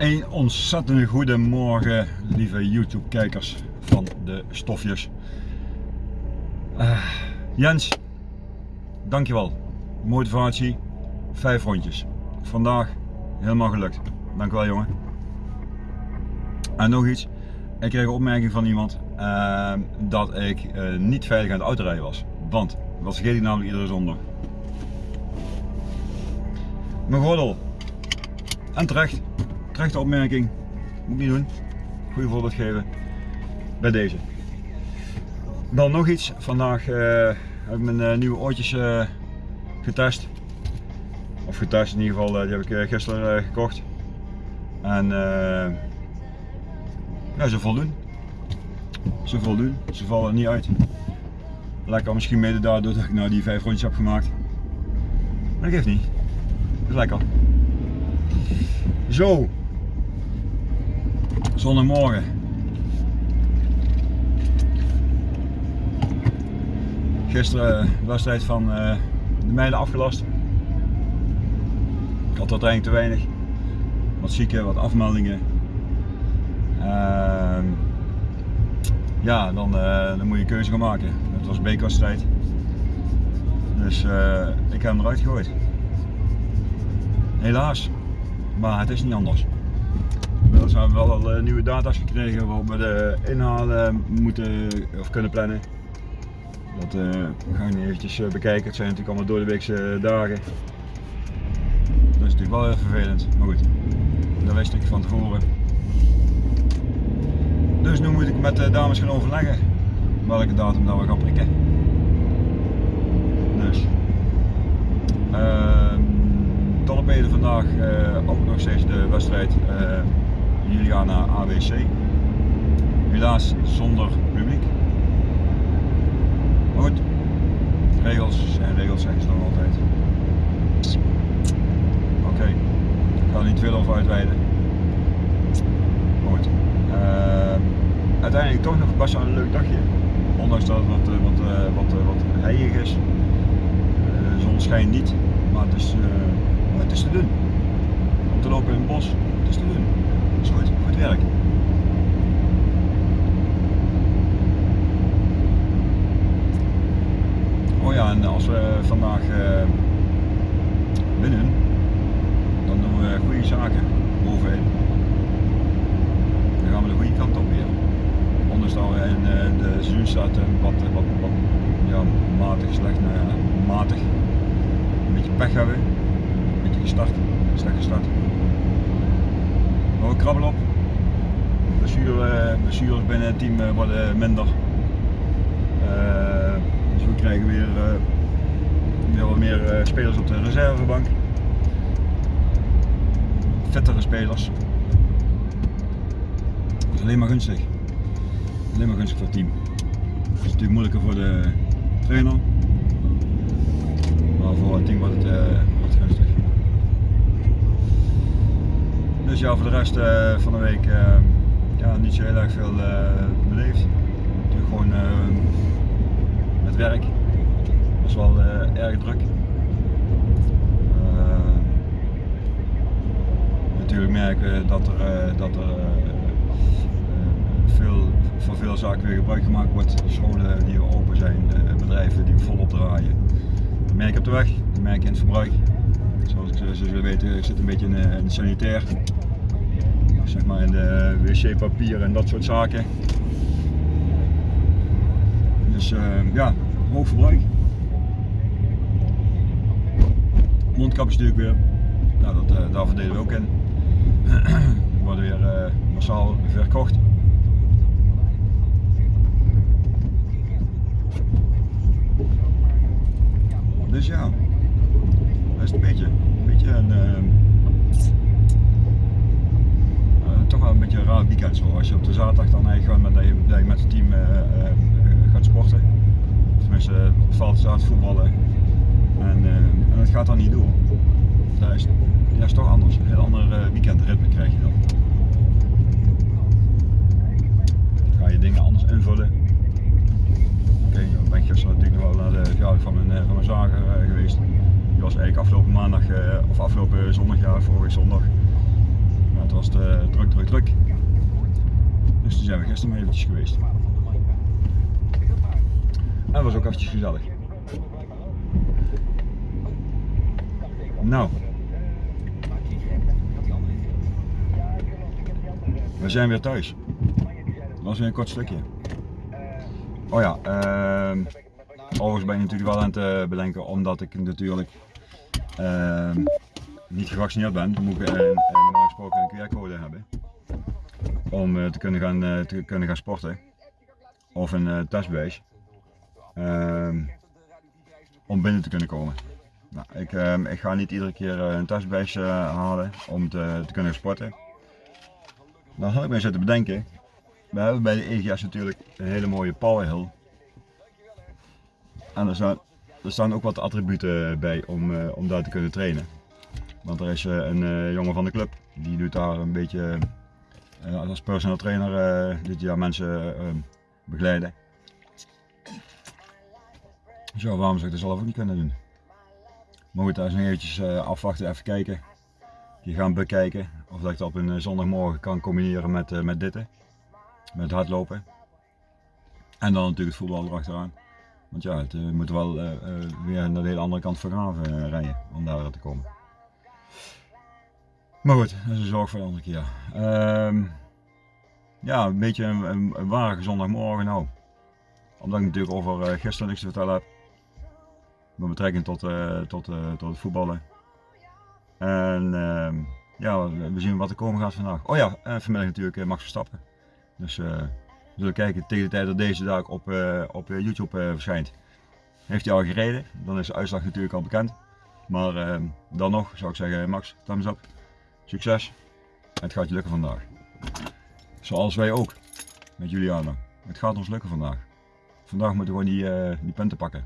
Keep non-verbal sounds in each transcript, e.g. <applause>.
Een ontzettende goede morgen, lieve YouTube kijkers van de stofjes. Uh, Jens, dankjewel. Motivatie, vijf rondjes. Vandaag helemaal gelukt. Dankjewel jongen. En nog iets, ik kreeg een opmerking van iemand uh, dat ik uh, niet veilig aan het autorijden was. Want, dat vergeet ik namelijk iedere zondag. Mijn gordel. En terecht. Terechte opmerking. Moet niet doen. Goede voorbeeld geven. Bij deze. Dan nog iets. Vandaag uh, heb ik mijn uh, nieuwe oortjes uh, getest. Of getest in ieder geval. die heb ik gisteren gekocht. En ja, ze voldoen. Ze voldoen. Ze vallen niet uit. Lekker misschien mede daardoor dat ik nou die vijf rondjes heb gemaakt. Maar dat geeft niet. Dat is lekker. Zo. Zondagmorgen. Gisteren de wedstrijd van uh, de meiden afgelast. Ik had uiteindelijk te weinig. Wat zieken, wat afmeldingen. Uh, ja, dan, uh, dan moet je een keuze gaan maken. Het was bekerwedstrijd. Dus uh, ik heb hem eruit gegooid. Helaas. Maar het is niet anders. Inmiddels hebben we wel al uh, nieuwe data's gekregen waarop we de inhalen moeten of kunnen plannen. Dat uh, gaan we nu eventjes bekijken. Het zijn natuurlijk allemaal door de weekse dagen. Dat is natuurlijk wel heel vervelend. Maar goed, dat wist ik van tevoren. Dus nu moet ik met de dames gaan overleggen welke datum dat we gaan prikken. Dus. Uh, Tallepeden vandaag uh, ook nog steeds de wedstrijd Juliana AWC. Helaas zonder publiek. Maar goed, regels zijn regels zeggen ze dan altijd. Oké, ik ga niet veel over uitweiden. Goed. Uh, uiteindelijk toch nog best wel een leuk dagje. Ondanks dat het wat, eh, wat, wat, wat, wat heilig is. de zon schijnt niet, maar het is het is te doen. Om te lopen in het bos, het is te doen. Is goed, goed werk. Oh ja, en als we vandaag uh, winnen, dan doen we goede zaken bovenin. Dan gaan we de goede kant op weer. Ondanks dat we in uh, de seizoen staat wat, wat, wat ja, matig slecht, nou matig, een beetje pech hebben gestart. Slecht gestart. Maar we krabbelen op. Blessures, blessures binnen het team eh, worden minder. Uh, dus we krijgen weer, uh, weer wat meer spelers op de reservebank. Vettere spelers. Dat is alleen maar gunstig. Alleen maar gunstig voor het team. Het is natuurlijk moeilijker voor de trainer. Maar voor het team wordt het, wordt het gunstig. Dus ja, voor de rest uh, van de week uh, ja, niet zo heel erg veel uh, beleefd. Natuurlijk gewoon met werk. Dat is wel erg druk. natuurlijk merken dat er, dat er veel, voor veel zaken weer gebruik gemaakt wordt. Scholen die open zijn, bedrijven die volop draaien. Dat merk op de weg, merk in het verbruik. Zoals jullie weten, ik zit een beetje in, in de sanitair zeg maar in de wc-papier en dat soort zaken. Dus uh, ja, hoog verbruik. Mondkapjes natuurlijk weer. Nou, dat, uh, daar verdelen we ook in. <clears throat> Worden weer massaal verkocht. Dus ja, dat is een beetje, een beetje een toch wel een beetje een raar weekend zo. Als je op de zaterdag dan eigenlijk met, dat met het team uh, uh, gaat sporten. Tenminste, op het veld staat voetballen. En, en dat gaat dan niet door. Dat is, dat is toch anders. Een heel ander weekendritme krijg je dan. Ga je dingen anders invullen. Oké, okay, dan ben ik gisteren natuurlijk nog wel naar de verjaardag van mijn, van mijn zager geweest. Die was eigenlijk afgelopen maandag, of afgelopen zondag, vorige zondag het was te druk, druk, druk. Dus toen zijn we gisteren maar eventjes geweest. En was ook eventjes gezellig. Nou. We zijn weer thuis. Dat was weer een kort stukje. Oh ja, ehm overigens ben ik natuurlijk wel aan het eh, bedenken omdat ik natuurlijk ehm, niet gevaccineerd ben. Dan moet ik eh, eh, normaal gesproken een QR-code hebben. Om eh, te, kunnen gaan, te kunnen gaan sporten. Of een testbewijs. Ehm, om binnen te kunnen komen. Nou, ik, ehm, ik ga niet iedere keer een testbewijs halen om te, kunnen sporten. Dan had ik mij zitten bedenken. We hebben bij de EGS natuurlijk een hele mooie power hill. En er staan, er staan ook wat attributen bij om, eh, om daar te kunnen trainen. Want er is eh, een eh, jongen van de club, die doet daar een beetje als personal trainer, dit jaar mensen eh, begeleiden. Zo, waarom zou ik dat zelf ook niet kunnen doen? Maar goed, daar is nog eventjes afwachten, even kijken. Die gaan bekijken of dat ik dat op een zondagmorgen kan combineren met, met dit. Met hardlopen. En dan natuurlijk het voetbal erachteraan. Want ja, het, eh, we moeten wel eh, eh, weer naar de hele andere kant van Graven eh, rijden om daar te komen. Maar goed, dat is een zorg voor de andere keer. Ehm, ja, een beetje een, een, een ware zondagmorgen nou. Omdat ik natuurlijk over eh, gisteren niks te vertellen heb. Met betrekking tot, eh, tot, eh, tot het voetballen. En ehm, ja, we zien wat er komen gaat vandaag. Oh ja, en vanmiddag natuurlijk eh, Max Verstappen. Dus eh, zullen kijken tegen de tijd dat deze dag op, eh, op eh, YouTube eh, verschijnt. Heeft hij al gereden, dan is de uitslag natuurlijk al bekend. Maar ehm, dan nog zou ik zeggen, Max, thumbs up. Succes. Het gaat je lukken vandaag. Zoals wij ook. Met Juliana. Het gaat ons lukken vandaag. Vandaag moeten we gewoon die, punten pakken.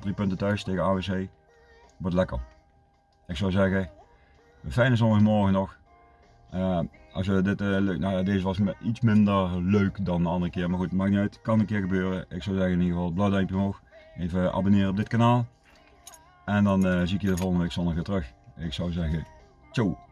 Drie punten thuis tegen AWC. Wordt lekker. Ik zou zeggen, een fijne zondagmorgen nog. Eh, als je dit eh, leuk, nou deze was iets minder leuk dan de andere keer. Maar goed, maakt niet uit. Kan een keer gebeuren. Ik zou zeggen in ieder geval blauw duimpje omhoog. Even abonneren op dit kanaal. En dan eh, zie ik je de volgende week zondag weer terug. Ik zou zeggen, ciao.